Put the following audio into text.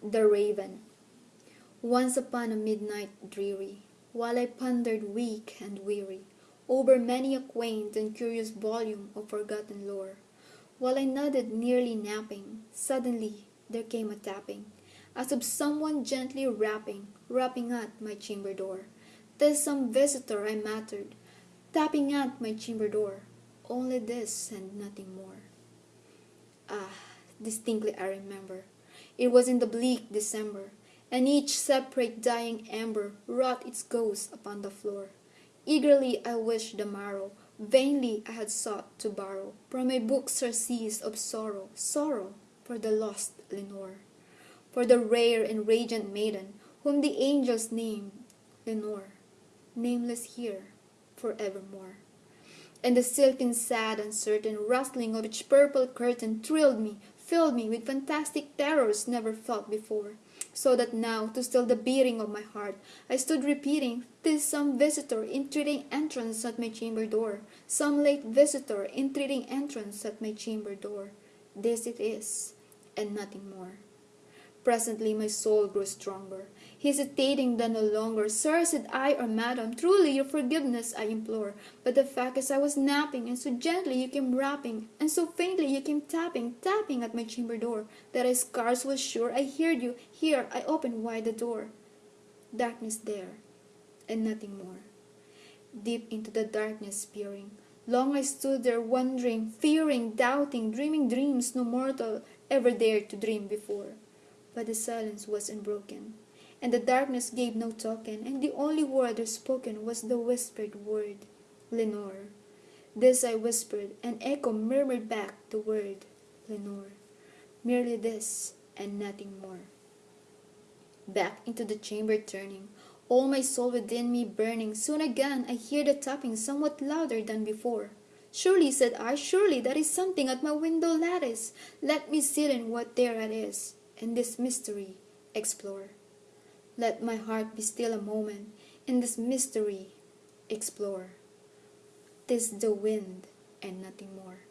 The Raven Once upon a midnight dreary, While I pondered weak and weary Over many a quaint and curious volume of forgotten lore, While I nodded nearly napping, Suddenly there came a tapping, As of some one gently rapping, Rapping at my chamber door. "'Tis some visitor," I muttered, "Tapping at my chamber door, Only this and nothing more." Ah, distinctly I remember it was in the bleak December, And each separate dying ember Wrought its ghost upon the floor. Eagerly I wished the morrow, Vainly I had sought to borrow From a book surcease of sorrow, Sorrow for the lost Lenore, For the rare and radiant maiden Whom the angels named Lenore, Nameless here for evermore. And the silken sad uncertain Rustling of each purple curtain Thrilled me, filled me with fantastic terrors never felt before, so that now, to still the beating of my heart, I stood repeating, "'Tis some visitor entreating entrance at my chamber door, some late visitor entreating entrance at my chamber door. This it is, and nothing more." Presently my soul grew stronger, hesitating then no longer. "Sir," said I, "or madam, truly your forgiveness I implore, But the fact is I was napping, and so gently you came rapping, And so faintly you came tapping, tapping at my chamber door, That I scarce was sure I heard you. Here I opened wide the door. Darkness there, and nothing more. Deep into the darkness peering, Long I stood there wondering, fearing, doubting, dreaming dreams no mortal ever dared to dream before. But the silence was unbroken, and the darkness gave no token, and the only word spoken was the whispered word, Lenore. This I whispered, and echo murmured back the word, Lenore. Merely this, and nothing more. Back into the chamber turning, all my soul within me burning, soon again I hear the tapping somewhat louder than before. Surely, said I, surely that is something at my window lattice. Let me see in what there it is and this mystery explore. Let my heart be still a moment, in this mystery explore. Tis the wind and nothing more.